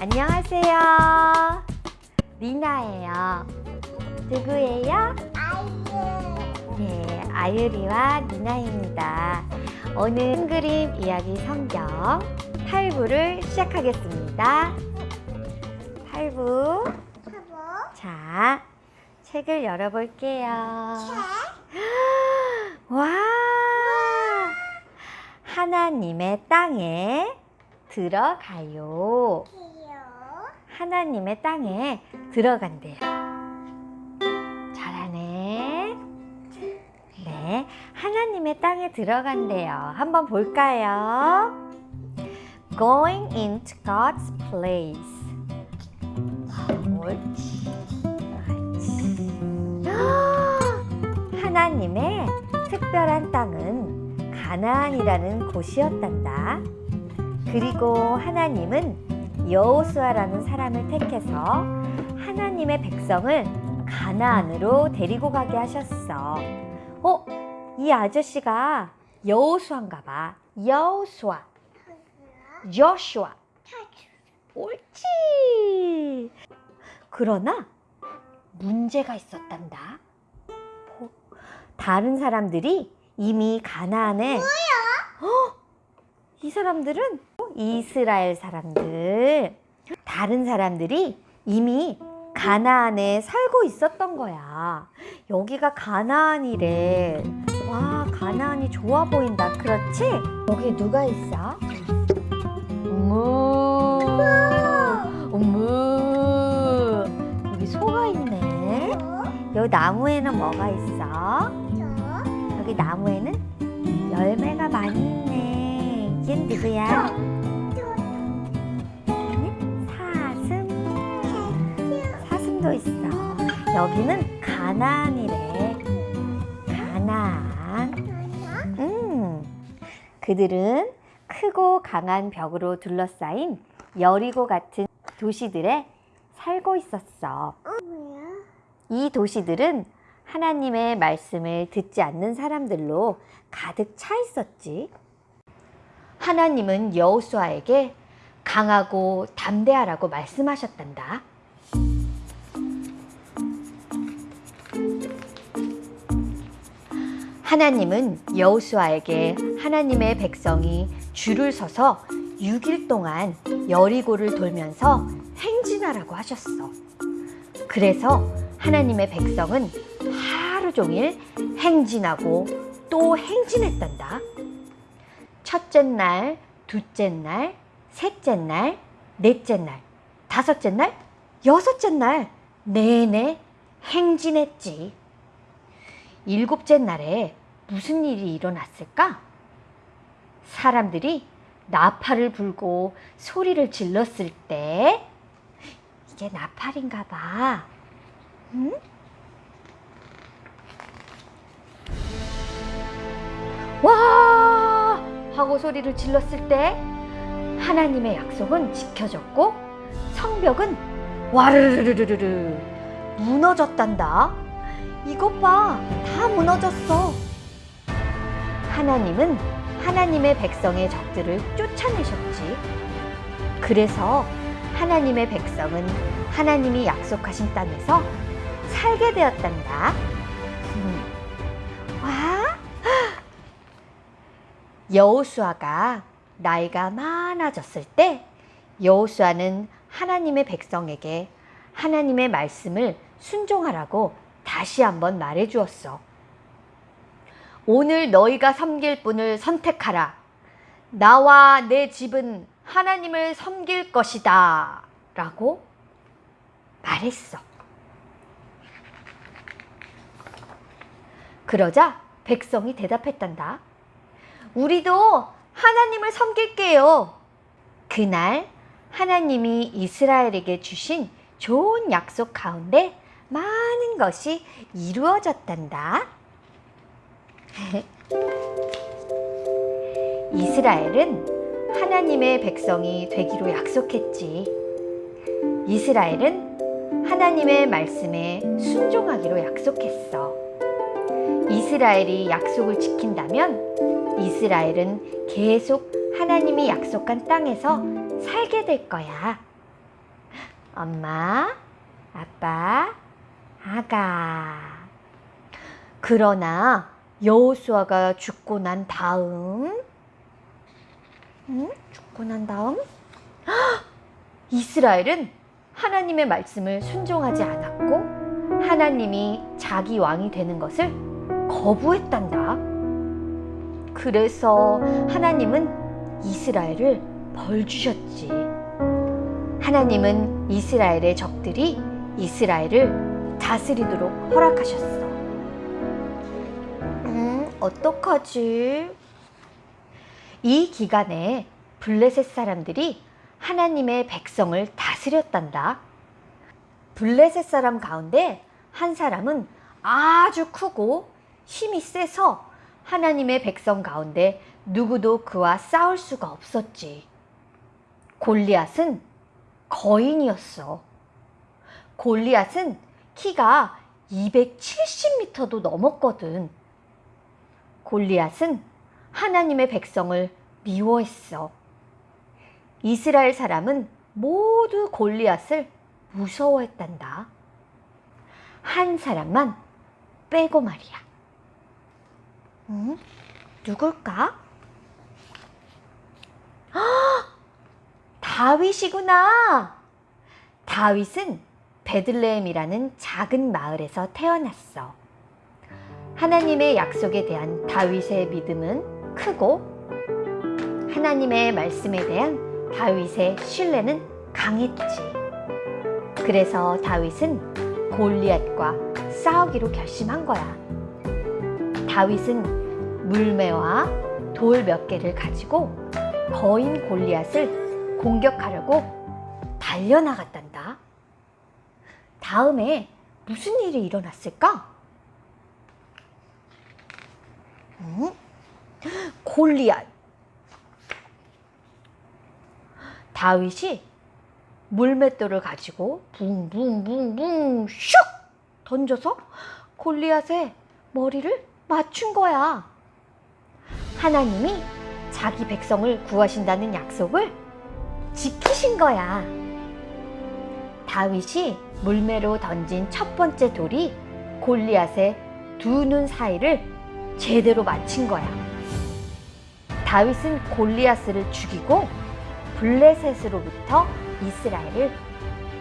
안녕하세요. 리나예요. 누구예요? 아이유 네, 아유리와 리나입니다. 오늘 한그림 이야기 성경 8부를 시작하겠습니다. 8부. 사보 자, 책을 열어볼게요. 책 와! 하나님의 땅에 들어가요. 하나님의 땅에 들어간대요. 잘하네. 네, 하나님의 땅에 들어간대요. 한번 볼까요? Going into God's place. 옳지. 하나님의 특별한 땅은 가나안이라는 곳이었단다. 그리고 하나님은 여호수아라는 사람을 택해서 하나님의 백성을 가나안으로 데리고 가게 하셨어. 어? 이 아저씨가 여호수아인가 봐. 여호수아. 조슈아. 옳지. 그러나 문제가 있었단다. 뭐, 다른 사람들이 이미 가나안에 어? 이 사람들은 이스라엘 사람들. 다른 사람들이 이미 가나안에 살고 있었던 거야. 여기가 가나안이래. 와, 가나안이 좋아 보인다. 그렇지? 여기 누가 있어? 어머. 어머. 여기 소가 있네. 여기 나무에는 뭐가 있어? 여기 나무에는 열매가 많이 있네. 이게 누구야? 여기는 가나안이래. 가나안. 음. 그들은 크고 강한 벽으로 둘러싸인 여리고 같은 도시들에 살고 있었어. 이 도시들은 하나님의 말씀을 듣지 않는 사람들로 가득 차 있었지. 하나님은 여호수아에게 강하고 담대하라고 말씀하셨단다. 하나님은 여호수아에게 하나님의 백성이 줄을 서서 6일 동안 여리고를 돌면서 행진하라고 하셨어. 그래서 하나님의 백성은 하루 종일 행진하고 또 행진했단다. 첫째 날, 둘째 날, 셋째 날, 넷째 날, 다섯째 날, 여섯째 날 내내 행진했지. 일곱째 날에 무슨 일이 일어났을까? 사람들이 나팔을 불고 소리를 질렀을 때 이게 나팔인가 봐. 응? 와! 하고 소리를 질렀을 때 하나님의 약속은 지켜졌고 성벽은 와르르르르르 무너졌단다. 이것 봐, 다 무너졌어. 하나님은 하나님의 백성의 적들을 쫓아내셨지. 그래서 하나님의 백성은 하나님이 약속하신 땅에서 살게 되었단다. 음. 와! 여호수아가 나이가 많아졌을 때 여호수아는 하나님의 백성에게 하나님의 말씀을 순종하라고 다시 한번 말해 주었어. 오늘 너희가 섬길 분을 선택하라. 나와 내 집은 하나님을 섬길 것이다. 라고 말했어. 그러자 백성이 대답했단다. 우리도 하나님을 섬길게요. 그날 하나님이 이스라엘에게 주신 좋은 약속 가운데 많은 것이 이루어졌단다. 이스라엘은 하나님의 백성이 되기로 약속했지. 이스라엘은 하나님의 말씀에 순종하기로 약속했어. 이스라엘이 약속을 지킨다면 이스라엘은 계속 하나님이 약속한 땅에서 살게 될 거야. 엄마, 아빠, 아가. 그러나 여호수아가 죽고 난 다음, 응? 죽고 난 다음, 헉! 이스라엘은 하나님의 말씀을 순종하지 않았고 하나님이 자기 왕이 되는 것을 거부했단다. 그래서 하나님은 이스라엘을 벌 주셨지. 하나님은 이스라엘의 적들이 이스라엘을 다스리도록 허락하셨어. 음, 어떡하지? 이 기간에 블레셋 사람들이 하나님의 백성을 다스렸단다. 블레셋 사람 가운데 한 사람은 아주 크고 힘이 세서 하나님의 백성 가운데 누구도 그와 싸울 수가 없었지. 골리앗은 거인이었어. 골리앗은 키가 270m도 넘었거든. 골리앗은 하나님의 백성을 미워했어. 이스라엘 사람은 모두 골리앗을 무서워했단다. 한 사람만 빼고 말이야. 응? 누굴까? 헉! 다윗이구나. 다윗은 베들레헴이라는 작은 마을에서 태어났어. 하나님의 약속에 대한 다윗의 믿음은 크고 하나님의 말씀에 대한 다윗의 신뢰는 강했지. 그래서 다윗은 골리앗과 싸우기로 결심한 거야. 다윗은 물매와 돌 몇 개를 가지고 거인 골리앗을 공격하려고 달려나갔단다. 다음에 무슨 일이 일어났을까? 응? 골리앗. 다윗이 물맷돌을 가지고 붕붕붕붕 슉 던져서 골리앗의 머리를 맞춘 거야. 하나님이 자기 백성을 구하신다는 약속을 지키신 거야. 다윗이 물매로 던진 첫 번째 돌이 골리앗의 두 눈 사이를 제대로 맞힌 거야. 다윗은 골리앗을 죽이고 블레셋으로부터 이스라엘을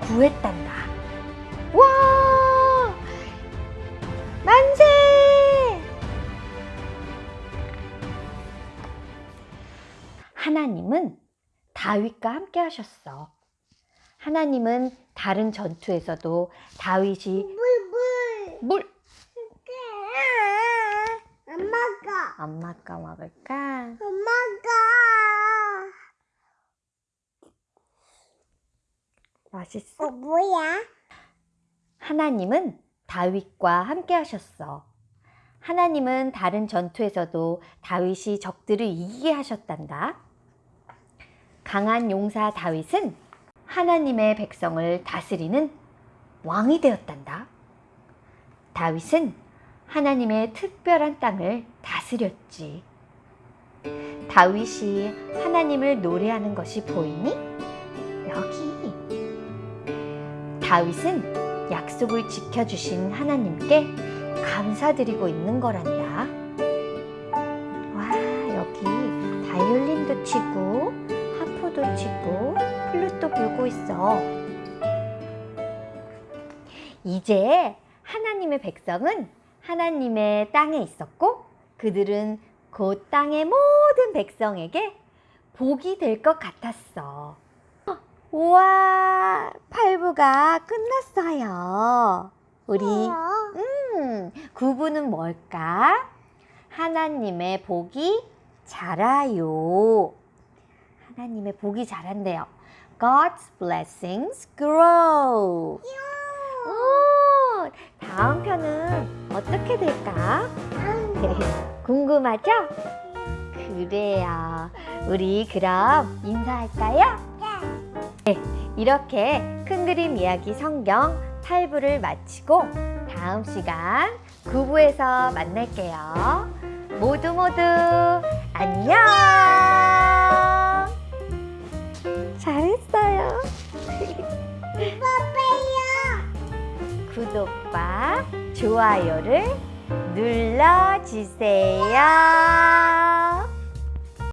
구했단다. 와! 만세! 하나님은 다윗과 함께 하셨어. 하나님은 다른 전투에서도 다윗이 물 물 물 엄마가 엄마가 먹을까? 엄마가 맛있어? 어 뭐야? 하나님은 다윗과 함께 하셨어. 하나님은 다른 전투에서도 다윗이 적들을 이기게 하셨단다. 강한 용사 다윗은 하나님의 백성을 다스리는 왕이 되었단다. 다윗은 하나님의 특별한 땅을 다스렸지. 다윗이 하나님을 노래하는 것이 보이니? 여기. 다윗은 약속을 지켜주신 하나님께 감사드리고 있는 거란다. 와, 여기 바이올린도 치고, 하프도 치고, 플룻도 불고 있어. 이제 하나님의 백성은 하나님의 땅에 있었고, 그들은 그 땅의 모든 백성에게 복이 될 것 같았어. 우와, 팔부가 끝났어요. 우리? 음, 구부는 뭘까? 하나님의 복이 자라요. 하나님의 복이 자란대요. God's blessings grow. 오, 다음 편은 어떻게 될까? 궁금하죠? 그래요. 우리 그럼 인사할까요? 이렇게 큰 그림 이야기 성경 8부를 마치고 다음 시간 9부에서 만날게요. 모두 모두 안녕! 구독과 좋아요를 눌러주세요.